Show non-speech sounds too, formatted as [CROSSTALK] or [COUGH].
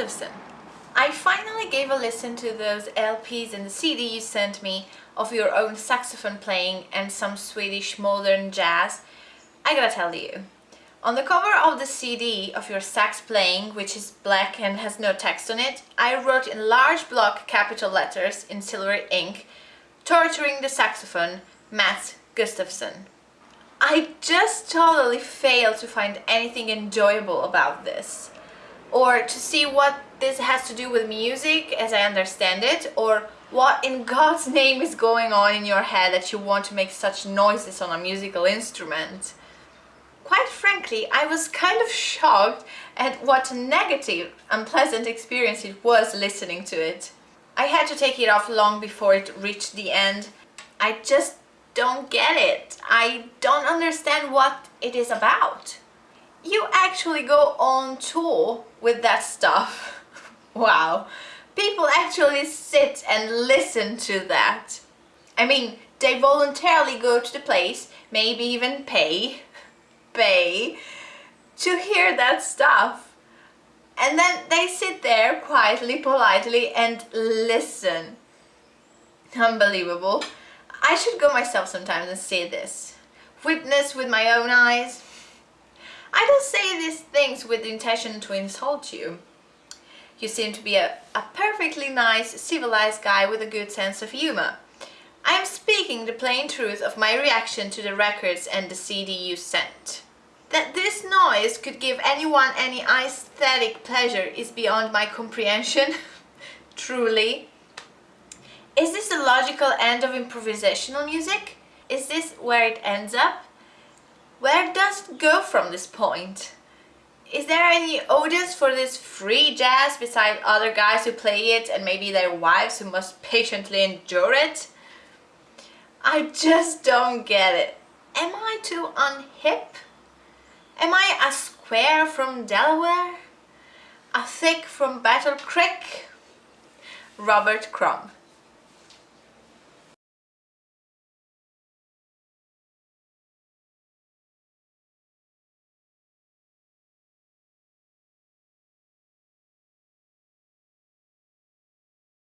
Gustafsson. I finally gave a listen to those LPs and the CD you sent me of your own saxophone playing and some Swedish modern jazz. I gotta tell you, on the cover of the CD of your sax playing, which is black and has no text on it, I wrote in large block capital letters in silver ink, torturing the saxophone, Mats Gustafsson. I just totally failed to find anything enjoyable about this. Or to see what this has to do with music as I understand it, or what in [LAUGHS] God's name is going on in your head that you want to make such noises on a musical instrument. Quite frankly, I was kind of shocked at what a negative, unpleasant experience it was listening to it. I had to take it off long before it reached the end. I just don't get it. I don't understand what it is about. Actually go on tour with that stuff. [LAUGHS] wow. People actually sit and listen to that. I mean, they voluntarily go to the place, maybe even pay, [LAUGHS] pay, to hear that stuff. And then they sit there quietly, politely and listen. Unbelievable. I should go myself sometimes and see this. Witness with my own eyes. I don't say these things with the intention to insult you. You seem to be a, a perfectly nice, civilized guy with a good sense of humor. I am speaking the plain truth of my reaction to the records and the CD you sent. That this noise could give anyone any aesthetic pleasure is beyond my comprehension, [LAUGHS] truly. Is this the logical end of improvisational music? Is this where it ends up? Where does it go from this point? Is there any audience for this free jazz beside other guys who play it and maybe their wives who must patiently endure it? I just don't get it. Am I too unhip? Am I a square from Delaware? A thick from Battle Creek? Robert Crumb